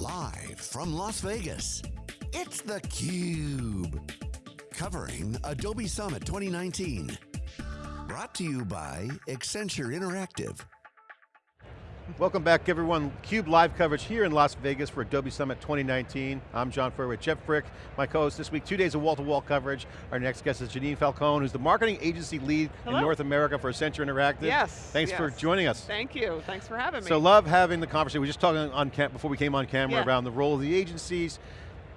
Live from Las Vegas, it's theCUBE. Covering Adobe Summit 2019. Brought to you by Accenture Interactive. Welcome back everyone. CUBE live coverage here in Las Vegas for Adobe Summit 2019. I'm John Furrier with Jeff Frick, my co-host this week. Two days of wall-to-wall -wall coverage. Our next guest is Janine Falcone, who's the marketing agency lead Hello. in North America for Accenture Interactive. Yes. Thanks yes. for joining us. Thank you, thanks for having me. So love having the conversation. We were just talking on before we came on camera yeah. around the role of the agencies.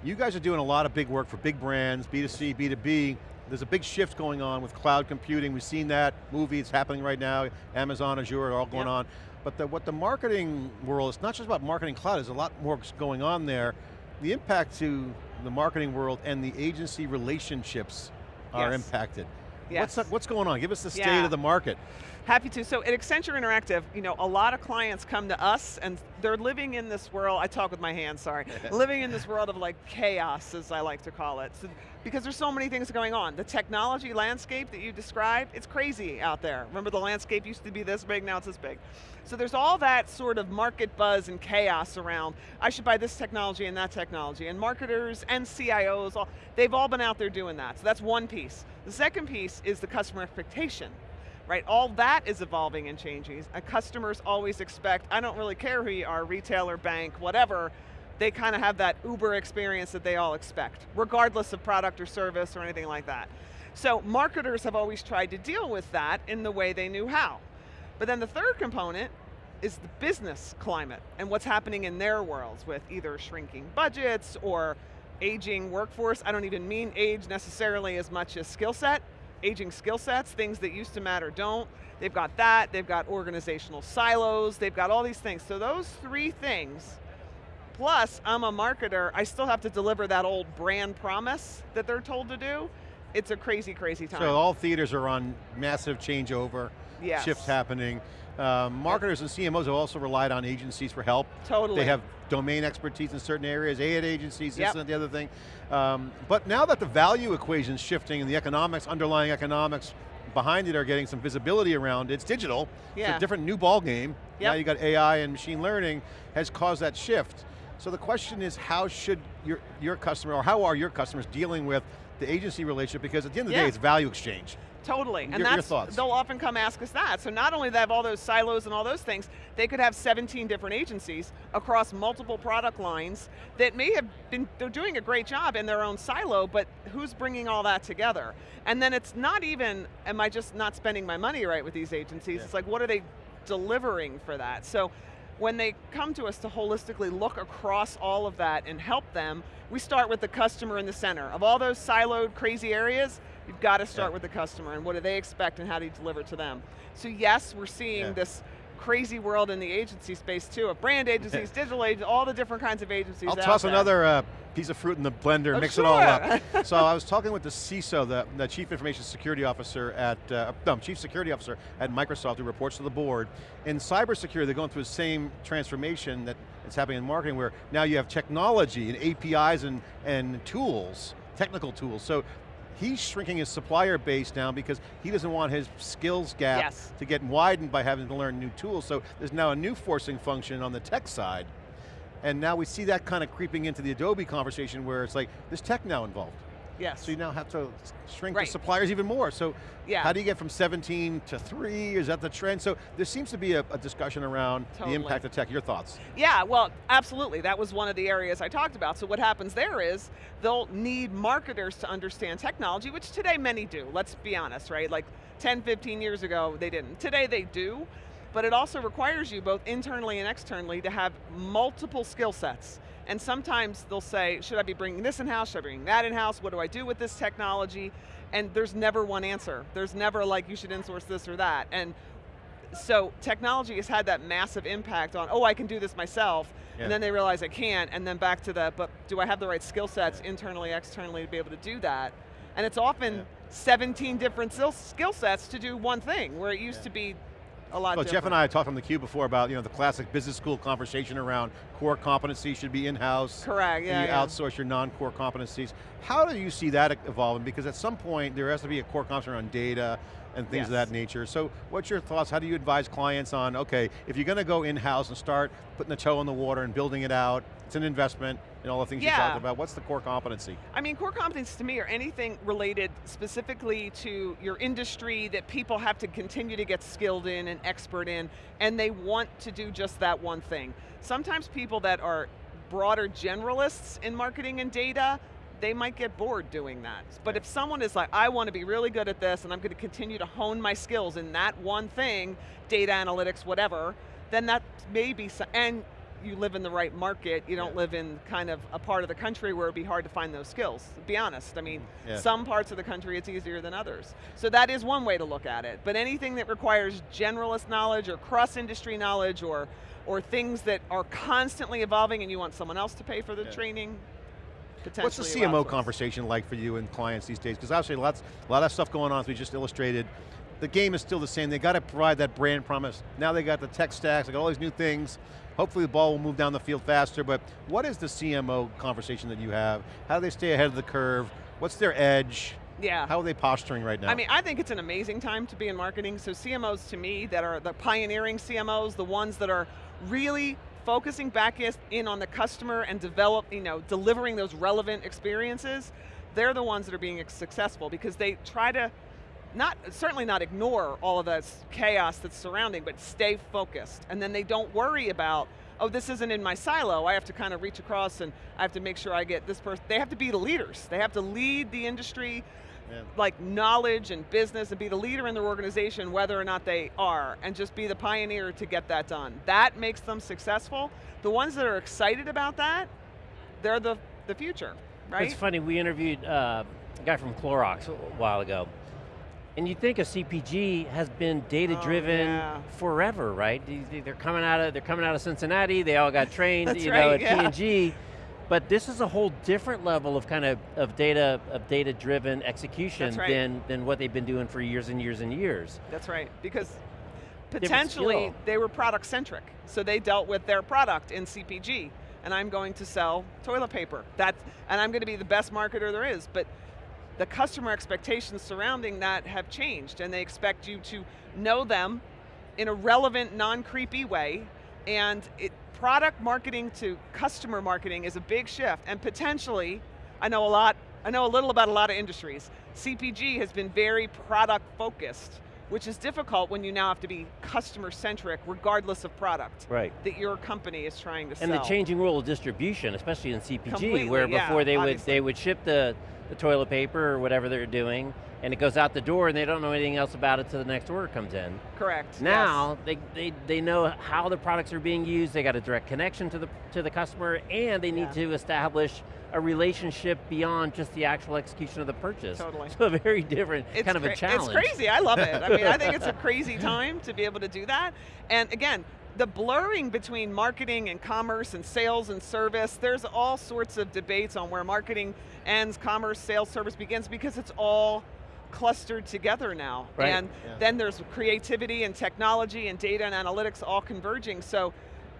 You guys are doing a lot of big work for big brands, B2C, B2B. There's a big shift going on with cloud computing. We've seen that movie, it's happening right now. Amazon, Azure, all going yep. on. But the, what the marketing world, it's not just about marketing cloud, there's a lot more going on there. The impact to the marketing world and the agency relationships are yes. impacted. Yes. What's, what's going on? Give us the state yeah. of the market. Happy to. So at Accenture Interactive, you know, a lot of clients come to us and they're living in this world, I talk with my hands, sorry, living in this world of like chaos, as I like to call it. So, because there's so many things going on. The technology landscape that you described, it's crazy out there. Remember the landscape used to be this big, now it's this big. So there's all that sort of market buzz and chaos around, I should buy this technology and that technology, and marketers and CIOs, all, they've all been out there doing that. So that's one piece. The second piece is the customer expectation right? All that is evolving and changing. And customers always expect, I don't really care who you are, retailer, bank, whatever, they kind of have that Uber experience that they all expect, regardless of product or service or anything like that. So marketers have always tried to deal with that in the way they knew how. But then the third component is the business climate and what's happening in their worlds with either shrinking budgets or aging workforce. I don't even mean age necessarily as much as skill set, aging skill sets, things that used to matter don't. They've got that, they've got organizational silos, they've got all these things. So those three things, plus I'm a marketer, I still have to deliver that old brand promise that they're told to do. It's a crazy, crazy time. So all theaters are on massive changeover, yes. shifts happening. Um, marketers and CMOs have also relied on agencies for help. Totally. They have domain expertise in certain areas, ad agencies, yep. this and the other thing. Um, but now that the value equation is shifting and the economics, underlying economics behind it are getting some visibility around, it's digital, yeah. it's a different new ball game. Yep. Now you got AI and machine learning has caused that shift. So the question is how should your, your customer, or how are your customers dealing with the agency relationship because at the end of the yeah. day it's value exchange. Totally, your, and that's, your they'll often come ask us that. So not only do they have all those silos and all those things, they could have 17 different agencies across multiple product lines that may have been, they're doing a great job in their own silo, but who's bringing all that together? And then it's not even, am I just not spending my money right with these agencies? Yeah. It's like, what are they delivering for that? So when they come to us to holistically look across all of that and help them, we start with the customer in the center. Of all those siloed, crazy areas, you've got to start yeah. with the customer and what do they expect and how do you deliver to them. So yes, we're seeing yeah. this crazy world in the agency space too, of brand agencies, digital agencies, all the different kinds of agencies I'll toss there. another uh, piece of fruit in the blender, oh, mix sure. it all up. so I was talking with the CISO, the, the Chief Information Security Officer at, uh, no, Chief Security Officer at Microsoft who reports to the board. In cybersecurity, they're going through the same transformation that is happening in marketing where now you have technology and APIs and, and tools, technical tools. So he's shrinking his supplier base down because he doesn't want his skills gap yes. to get widened by having to learn new tools. So there's now a new forcing function on the tech side. And now we see that kind of creeping into the Adobe conversation where it's like, there's tech now involved. Yes. So you now have to shrink right. the suppliers even more. So yeah. how do you get from 17 to three? Is that the trend? So there seems to be a, a discussion around totally. the impact of tech. Your thoughts? Yeah, well, absolutely. That was one of the areas I talked about. So what happens there is, they'll need marketers to understand technology, which today many do, let's be honest, right? Like 10, 15 years ago, they didn't. Today they do, but it also requires you both internally and externally to have multiple skill sets. And sometimes they'll say, should I be bringing this in-house, should I be bringing that in-house, what do I do with this technology? And there's never one answer. There's never like, you should insource this or that. And so technology has had that massive impact on, oh, I can do this myself, yeah. and then they realize I can't, and then back to the, but do I have the right skill sets internally, externally to be able to do that? And it's often yeah. 17 different skill sets to do one thing, where it used yeah. to be a lot well. Jeff and I talked on the theCUBE before about you know, the classic business school conversation around core competency should be in-house. Correct, yeah, You yeah. outsource your non-core competencies. How do you see that evolving? Because at some point, there has to be a core competency around data, and things of that nature. So what's your thoughts? How do you advise clients on, okay, if you're going to go in-house and start putting the toe in the water and building it out, it's an investment, and all the things you Yeah. talked about, what's the core competency? I mean, core competencies to me are anything related specifically to your industry that people have to continue to get skilled in and expert in, and they want to do just that one thing. Sometimes people that are broader generalists in marketing and data, they might get bored doing that. But if someone is like, I want to be really good at this and I'm going to continue to hone my skills in that one thing, data analytics, whatever, then that may be, so- and you live in the right market, you don't Yeah. live in kind of a part of the country where it'd be hard to find those skills, be honest. I mean, mm, Yeah. some parts of the country it's easier than others. So that is one way to look at it. But anything that requires generalist knowledge or cross-industry knowledge or, or things that are constantly evolving and you want someone else to pay for the Yeah. training, potentially What's the CMO conversation like for you and clients these days? Because obviously lots, a lot of stuff going on as we just illustrated. The game is still the same. They got to provide that brand promise. Now they got the tech stacks, they got all these new things. Hopefully the ball will move down the field faster, but what is the CMO conversation that you have? How do they stay ahead of the curve? What's their edge? Yeah. How are they posturing right now? I mean, I think it's an amazing time to be in marketing. So CMOs to me that are the pioneering CMOs, the ones that are really focusing back in on the customer and develop, you know, delivering those relevant experiences, they're the ones that are being successful because they try to not certainly not ignore all of the chaos that's surrounding, but stay focused. And then they don't worry about, oh, this isn't in my silo. I have to kind of reach across and I have to make sure I get this person. They have to be the leaders. They have to lead the industry Yeah. like knowledge and business and be the leader in their organization whether or not they are and just be the pioneer to get that done. That makes them successful. The ones that are excited about that, they're the, the future, right? It's funny, we interviewed uh, a guy from Clorox a while ago. And you think a CPG has been oh, data-driven Oh, yeah. forever, right? They- They're coming out of they're coming out of Cincinnati. They all got trained, That's you know, right, at yeah. P&G. But this is a whole different level of kind of, of data of data-driven execution right. than than what they've been doing for years and years and years. That's right, because potentially they were product centric. So they dealt with their product in CPG, and I'm going to sell toilet paper. That, and I'm going to be the best marketer there is, but the customer expectations surrounding that have changed, and they expect you to know them in a relevant, non-creepy way, and it, product marketing to customer marketing is a big shift, and potentially, I know a lot, I know a little about a lot of industries. CPG has been very product focused, which is difficult when you now have to be customer centric regardless of product Right. that your company is trying to And sell. And the changing role of distribution, especially in CPG, Completely, where yeah, before they would they would ship the, the toilet paper or whatever they're doing, and it goes out the door and they don't know anything else about it till the next order comes in. Correct. yes. Now they, they, they know how the products are being used, they got a direct connection to the to the customer, and they need Yeah. to establish a relationship beyond just the actual execution of the purchase. Totally. So a very different it's kind of a challenge. It's crazy, I love it. I mean, I think it's a crazy time to be able to do that. And again, the blurring between marketing and commerce and sales and service, there's all sorts of debates on where marketing ends, commerce, sales, service begins, because it's all clustered together now. Right. And Yeah. then there's creativity and technology and data and analytics all converging. So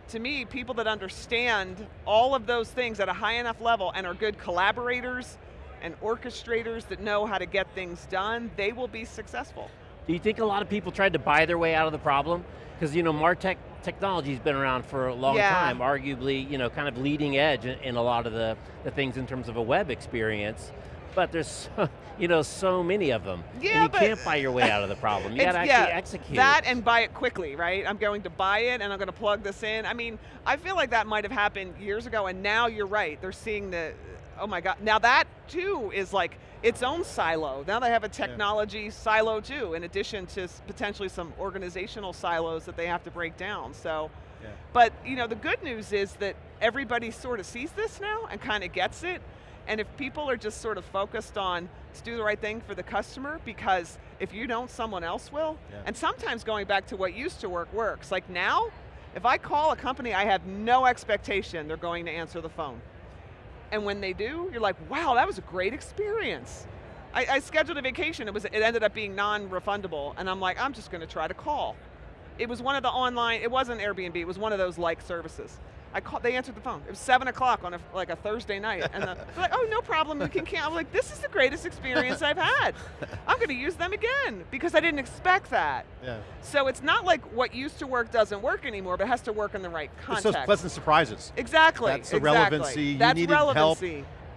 to me, people that understand all of those things at a high enough level and are good collaborators and orchestrators that know how to get things done, they will be successful. Do you think a lot of people tried to buy their way out of the problem? Because you know, Martech technology's been around for a long Yeah. time, arguably, you know, kind of leading edge in, in a lot of the, the things in terms of a web experience. But there's, so, you know, so many of them. Yeah, and you can't buy your way out of the problem. You got to actually yeah, execute. That and buy it quickly, right? I'm going to buy it and I'm going to plug this in. I mean, I feel like that might have happened years ago and now you're right. They're seeing the, oh my God. Now that too is like its own silo. Now they have a technology silo too, in addition to potentially some organizational silos that they have to break down. So, Yeah. but you know, the good news is that everybody sort of sees this now and kind of gets it. And if people are just sort of focused on let's do the right thing for the customer, because if you don't, someone else will. Yeah. And sometimes going back to what used to work works. Like now, if I call a company, I have no expectation they're going to answer the phone. And when they do, you're like, wow, that was a great experience. I, I scheduled a vacation, it, was, it ended up being non-refundable, and I'm like, I'm just going to try to call. It was one of the online, it wasn't Airbnb, it was one of those like services. I called, they answered the phone. It was seven o'clock on a, like a Thursday night. And the, they're like, oh, no problem, we can cancel. I'm like, this is the greatest experience I've had. I'm going to use them again because I didn't expect that. Yeah. So it's not like what used to work doesn't work anymore, but it has to work in the right It's context. those pleasant surprises. Exactly. That's the exactly. relevancy. You That's needed help.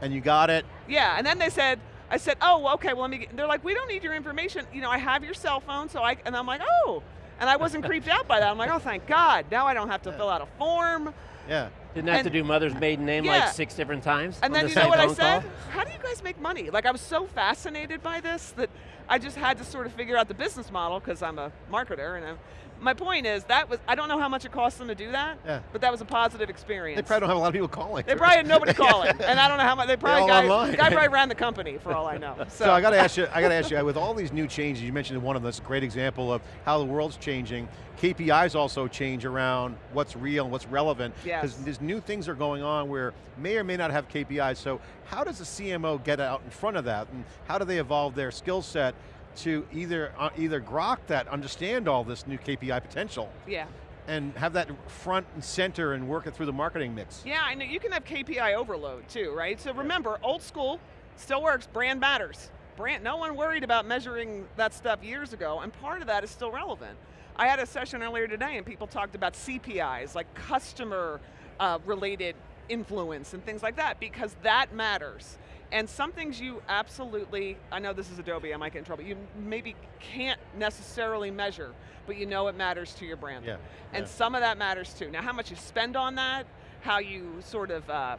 And you got it. Yeah, and then they said, I said, oh, well, okay, well, let me, get, they're like, we don't need your information. You know, I have your cell phone, so I, and I'm like, oh. And I wasn't creeped out by that. I'm like, oh, thank God. Now I don't have to fill out a form. Yeah. Didn't have to do mother's maiden name Yeah. like six different times And on then the you know same what I phone said? call? How do you guys make money? Like I was so fascinated by this that I just had to sort of figure out the business model because I'm a marketer and I'm, my point is that was I don't know how much it cost them to do that, Yeah. but that was a positive experience. They probably don't have a lot of people calling. They probably had nobody calling, and I don't know how much. They probably guy, online. guy probably ran the company for all I know. So, So I got to ask you, I got to ask you, with all these new changes, you mentioned one of them, that's a great example of how the world's changing. KPIs also change around what's real and what's relevant. Yes. Because there's new things are going on where may or may not have KPIs, so how does a CMO get out in front of that, and how do they evolve their skill set to either, uh, either grok that, understand all this new KPI potential, yeah, and have that front and center and work it through the marketing mix? yeah. I know you can have KPI overload too, right? So remember, old school still works. Brand matters. Brand. No one worried about measuring that stuff years ago, and part of that is still relevant. I had a session earlier today, and people talked about CPIs, like customer uh, related influence and things like that, because that matters. And some things you absolutely, I know this is Adobe, I might get in trouble, you maybe can't necessarily measure, but you know it matters to your brand. Yeah, And yeah. some of that matters too. Now how much you spend on that, how you sort of uh,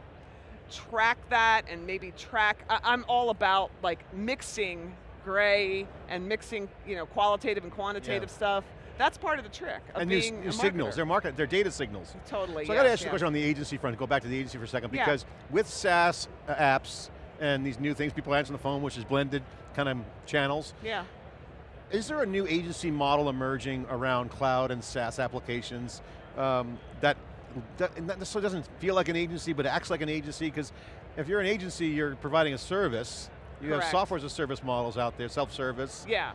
track that and maybe track, I, I'm all about like mixing gray and mixing you know, qualitative and quantitative Yeah. stuff. That's part of the trick of and being new signals, they're market, they're data signals. Totally, So I got to yes, ask you a question on the agency front, go back to the agency for a second, because with SaaS uh, apps and these new things, people answer the phone, which is blended kind of channels, Yeah. is there a new agency model emerging around cloud and SaaS applications um, that, that necessarily doesn't feel like an agency, but acts like an agency? Because if you're an agency, you're providing a service, you have software as a service models out there, self-service. Yeah.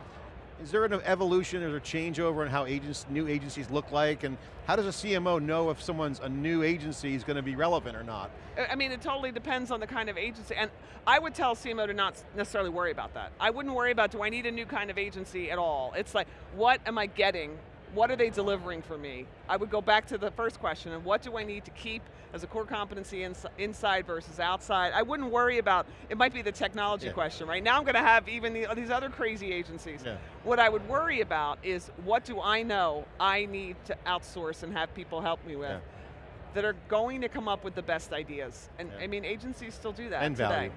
Is there an evolution or a changeover in how agents, new agencies look like, and how does a CMO know if someone's a new agency is going to be relevant or not? I- mean, it totally depends on the kind of agency. And I would tell CMO to not necessarily worry about that. I wouldn't worry about, do I need a new kind of agency at all? It's like, what am I getting? What are they delivering for me? I would go back to the first question, and what do I need to keep as a core competency ins inside versus outside? I wouldn't worry about, it might be the technology Yeah. question, right? Now I'm going to have even the, these other crazy agencies. Yeah. What I would worry about is, what do I know I need to outsource and have people help me with? Yeah. that are going to come up with the best ideas. And. I mean, agencies still do that And today. value.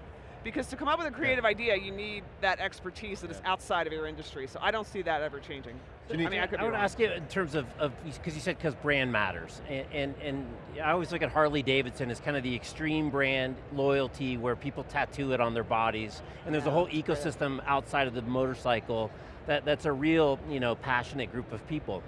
Because to come up with a creative idea, you need that expertise that is Yeah. outside of your industry. So I don't see that ever changing. Janine- I mean, I could I be would wrong. ask you in terms of, because you said because brand matters, and, and, and I always look at Harley Davidson as kind of the extreme brand loyalty where people tattoo it on their bodies, and there's a whole right. ecosystem outside of the motorcycle that, that's a real you know, passionate group of people.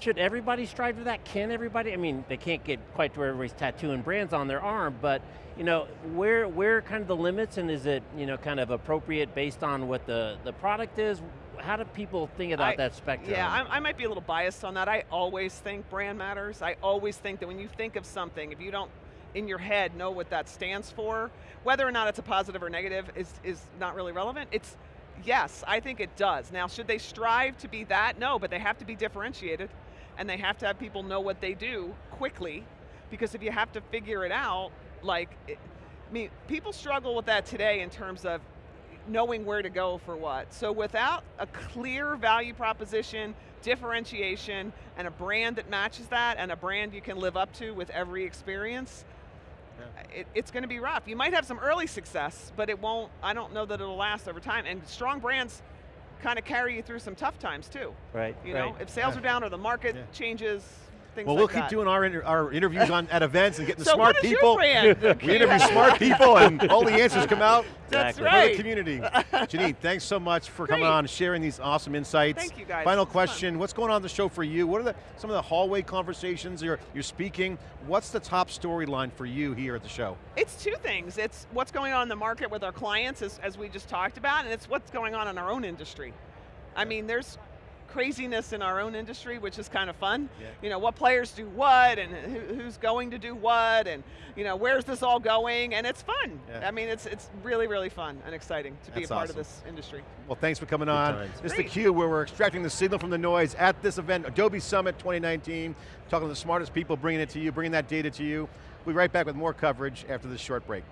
Should everybody strive for that? Can everybody? I mean, they can't get quite to where everybody's tattooing brands on their arm, but you know, where where are kind of the limits and is it you know kind of appropriate based on what the, the product is? How do people think about I- that spectrum? Yeah, I, I might be a little biased on that. I always think brand matters. I always think that when you think of something, if you don't in your head know what that stands for, whether or not it's a positive or negative is, is not really relevant. It's, yes, I think it does. Now, should they strive to be that? No, but they have to be differentiated and they have to have people know what they do quickly because if you have to figure it out, like, it, I mean, people struggle with that today in terms of knowing where to go for what. So without a clear value proposition, differentiation, and a brand that matches that, and a brand you can live up to with every experience, it, it's going to be rough. You might have some early success, but it won't, I don't know that it'll last over time. And strong brands kind of carry you through some tough times too. right, You right. know, if sales Yeah. are down or the market Yeah. changes, things Well, like we'll that. keep doing our, inter our interviews on at events and getting the so smart what is people. your brand? We interview smart people and all the answers come out That's Exactly. for right. the community. Janine, thanks so much for coming on sharing these awesome insights. Thank you, guys. Final It's fun. question, what's going on in the show for you? What are the, some of the hallway conversations you're, you're speaking? What's the top storyline for you here at the show? It's two things. It's what's going on in the market with our clients, as, as we just talked about, and it's what's going on in our own industry. I mean, there's craziness in our own industry, which is kind of fun. Yeah. You know, what players do what, and who, who's going to do what, and you know, where's this all going, and it's fun. Yeah. I mean, it's it's really, really fun and exciting to be That's a part awesome. of this industry. Well, thanks for coming on. times. This is Great. theCUBE, where we're extracting the signal from the noise at this event, Adobe Summit 2019, talking to the smartest people, bringing it to you, bringing that data to you. We'll be right back with more coverage after this short break.